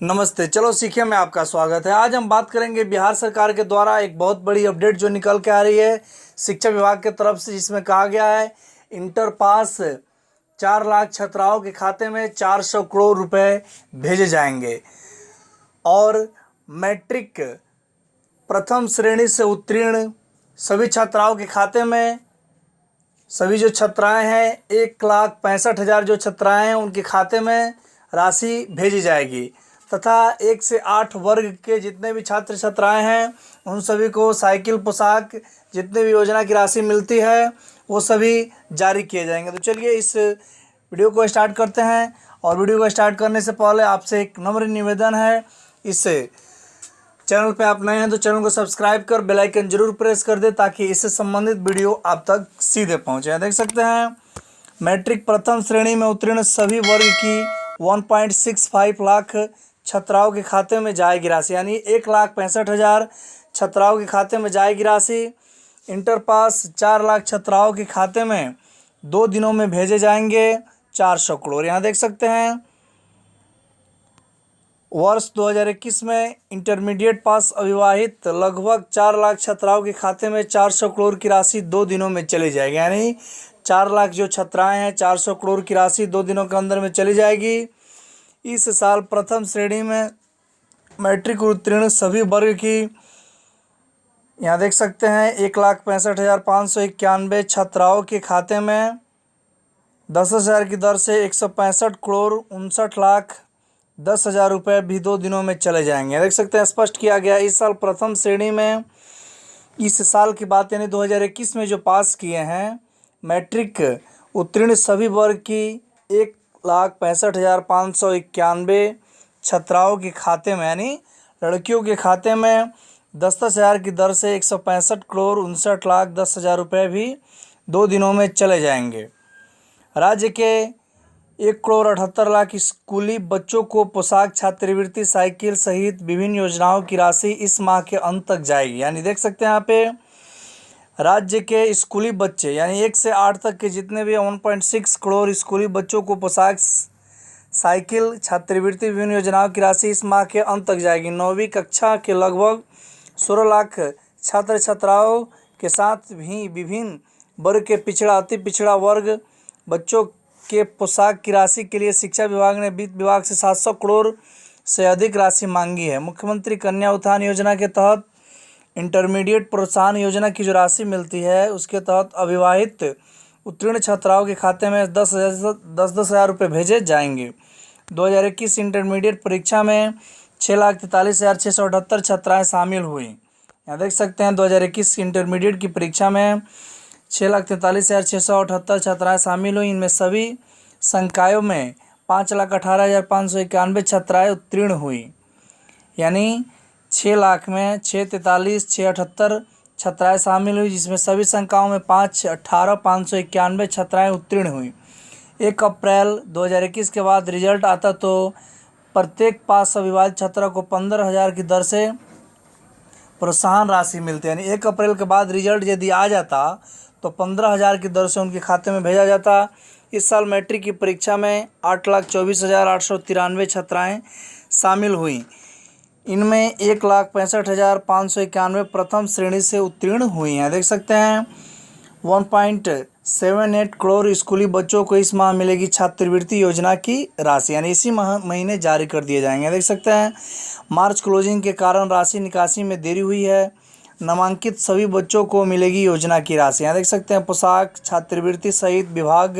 नमस्ते, चलो सीखे में आपका स्वागत है। आज हम बात करेंगे बिहार सरकार के द्वारा एक बहुत बड़ी अपडेट जो निकल के आ रही है शिक्षा विभाग के तरफ़ से, जिसमें कहा गया है, इंटर पास चार लाख छात्राओं के खाते में चार सौ करोड़ रुपए भेजे जाएँगे। और मैट्रिक प्रथम श्रेणी से उत्तीर्ण सभी छात्राओं के खाते में, सभी जो छात्राएँ हैं, एक लाख पैंसठ हज़ार जो छात्राएँ हैं, उनके खाते में राशि भेजी जाएगी। तथा एक से आठ वर्ग के जितने भी छात्र छात्राएँ हैं, उन सभी को साइकिल, पोशाक, जितने भी योजना की राशि मिलती है, वो सभी जारी किए जाएँगे। तो चलिए इस वीडियो को स्टार्ट करते हैं और वीडियो को स्टार्ट करने से पहले आपसे एक नम्र निवेदन है। इस चैनल पे आप नए हैं तो चैनल को सब्सक्राइब कर, बेल आइकन ज़रूर प्रेस कर दे ताकि इससे संबंधित वीडियो आप तक सीधे पहुँचे। देख सकते हैं, मैट्रिक प्रथम श्रेणी में उत्तीर्ण सभी वर्ग की 1.65 लाख छात्राओं के खाते में जाएगी राशि, यानी एक लाख पैंसठ हज़ार छात्राओं के खाते में जाएगी राशि। इंटर पास चार लाख छात्राओं के खाते में दो दिनों में भेजे जाएँगे चार सौ करोड़। यहाँ देख सकते हैं, वर्ष 2021 में इंटरमीडिएट पास अविवाहित लगभग चार लाख छात्राओं के खाते में 400 करोड़ की राशि दो दिनों में चली जाएगी, यानी चार लाख जो छात्राएँ हैं 400 करोड़ की राशि दो दिनों के अंदर में चली जाएगी। इस साल प्रथम श्रेणी में मैट्रिक उत्तीर्ण सभी वर्ग की। यहाँ देख सकते हैं, एक लाख पैंसठ हज़ार पाँच सौ इक्यानवे छात्राओं के खाते में दस हज़ार की दर से एक सौ पैंसठ करोड़ उनसठ लाख दस हज़ार रुपये भी दो दिनों में चले जाएँगे। देख सकते हैं, स्पष्ट किया गया, इस साल प्रथम श्रेणी में इस साल की बात यानी 2021 में जो पास किए हैं, मैट्रिक उत्तीर्ण सभी वर्ग की एक लाख पैंसठ हज़ार पाँच सौ इक्यानवे छात्राओं के खाते में, यानी लड़कियों के खाते में दस दस हज़ार की दर से एक सौ पैंसठ करोड़ उनसठ लाख दस हज़ार रुपये भी दो दिनों में चले जाएँगे। राज्य के एक करोड़ अठहत्तर लाख स्कूली बच्चों को पोशाक, छात्रवृत्ति, साइकिल सहित विभिन्न योजनाओं की राशि इस माह के अंत तक जाएगी। यानी देख सकते हैं यहाँ पे राज्य के स्कूली बच्चे, यानी एक से आठ तक के जितने भी वन पॉइंट सिक्स करोड़ स्कूली बच्चों को पोशाक, साइकिल, छात्रवृत्ति, विभिन्न योजनाओं की राशि इस माह के अंत तक जाएगी। नौवीं कक्षा के लगभग सोलह लाख छात्र छात्राओं के साथ भी विभिन्न वर्ग के पिछड़ा, अति पिछड़ा वर्ग बच्चों के पोशाक की राशि के लिए शिक्षा विभाग ने वित्त विभाग से सात सौ करोड़ से अधिक राशि मांगी है। मुख्यमंत्री कन्या उत्थान योजना के तहत इंटरमीडिएट प्रोत्साहन योजना की जो राशि मिलती है, उसके तहत अविवाहित उत्तीर्ण छात्राओं के खाते में दस हज़ार दस दस हज़ार रुपये भेजे जाएँगे। दो हज़ार इक्कीस इंटरमीडिएट परीक्षा में छः लाख तैंतालीस हज़ार छः सौ अठहत्तर छात्राएँ शामिल हुई। यहाँ देख सकते हैं, दो हज़ार इक्कीस इंटरमीडिएट की परीक्षा में छः लाख तैंतालीस हज़ार छः सौ अठहत्तर छात्राएँ शामिल हुई। इनमें सभी संकायों में पाँच लाख अठारह हज़ार पाँच सौ इक्यानवे छात्राएँ उत्तीर्ण हुई। यानी छः लाख में छः तैंतालीस छः अठहत्तर छात्राएँ शामिल हुई, जिसमें सभी संख्याओं में पाँच अट्ठारह पाँच सौ इक्यानवे छात्राएँ उत्तीर्ण हुई। एक अप्रैल 2021 के बाद रिज़ल्ट आता तो प्रत्येक पास अविवाहित छात्रा को पंद्रह हज़ार की दर से प्रोत्साहन राशि मिलती यानी एक अप्रैल के बाद रिज़ल्ट यदि आ जाता तो पंद्रह हज़ार की दर से उनके खाते में भेजा जाता। इस साल मैट्रिक की परीक्षा में आठ लाख चौबीस हज़ार आठ सौ तिरानवे छात्राएँ शामिल हुई। इनमें एक लाख पैंसठ हज़ार पाँच सौ इक्यानवे प्रथम श्रेणी से उत्तीर्ण हुई हैं। देख सकते हैं। One point seven eight crore स्कूली बच्चों को इस माह मिलेगी छात्रवृत्ति योजना की राशि, यानी इसी माह, महीने जारी कर दिए जाएँगे। देख सकते हैं। मार्च क्लोजिंग के कारण राशि निकासी में देरी हुई है। नामांकित सभी बच्चों को मिलेगी योजना की राशि। यहाँ देख सकते हैं, पोशाक, छात्रवृत्ति सहित विभाग,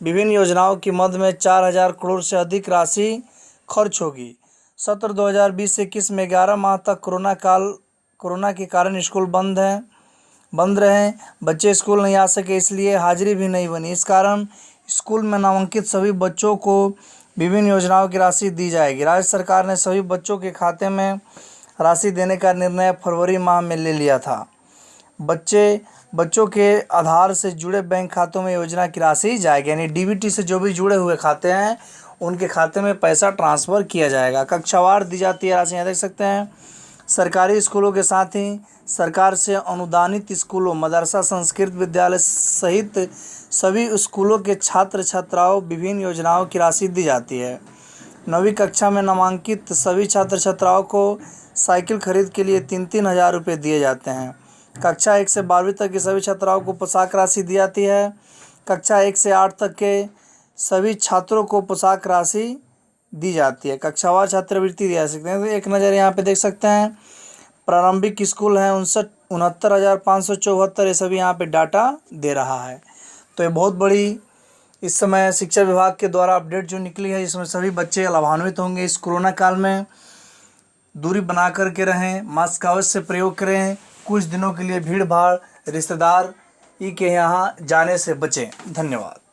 विभिन्न योजनाओं की मद में चार हज़ार करोड़ से अधिक राशि खर्च होगी। सत्र दो हज़ार बीस इक्कीस में ग्यारह माह तक कोरोना काल, कोरोना के कारण स्कूल बंद हैं, बंद रहे। बच्चे स्कूल नहीं आ सके, इसलिए हाजिरी भी नहीं बनी। इस कारण स्कूल में नामांकित सभी बच्चों को विभिन्न योजनाओं की राशि दी जाएगी। राज्य सरकार ने सभी बच्चों के खाते में राशि देने का निर्णय फरवरी माह में ले लिया था। बच्चे, बच्चों के आधार से जुड़े बैंक खातों में योजना की राशि जाएगी, यानी डीबीटी से जो भी जुड़े हुए खाते हैं उनके खाते में पैसा ट्रांसफ़र किया जाएगा। कक्षावार दी जाती है, राशि यहाँ देख सकते हैं। सरकारी स्कूलों के साथ ही सरकार से अनुदानित स्कूलों, मदरसा, संस्कृत विद्यालय सहित सभी स्कूलों के छात्र छात्राओं विभिन्न योजनाओं की राशि दी जाती है। नवीं कक्षा में नामांकित सभी छात्र छात्राओं को साइकिल खरीद के लिए तीन तीन हज़ार रुपये दिए जाते हैं। कक्षा एक से बारहवीं तक की सभी छात्राओं को पोशाक राशि दी जाती है। कक्षा एक से आठ तक के सभी छात्रों को पोशाक राशि दी जाती है। कक्षावार छात्रवृत्ति दी जा सकती है। तो एक नज़र यहाँ पे देख सकते हैं। प्रारंभिक स्कूल हैं उनसठ, उनहत्तर हज़ार पाँच सौ चौहत्तर, ये सभी यहाँ पे डाटा दे रहा है। तो ये बहुत बड़ी इस समय शिक्षा विभाग के द्वारा अपडेट जो निकली है, इसमें सभी बच्चे लाभान्वित होंगे। इस कोरोना काल में दूरी बना कर के रहें, मास्क अवश्य प्रयोग करें। कुछ दिनों के लिए भीड़ भाड़ रिश्तेदार, ई के यहाँ जाने से बचें। धन्यवाद।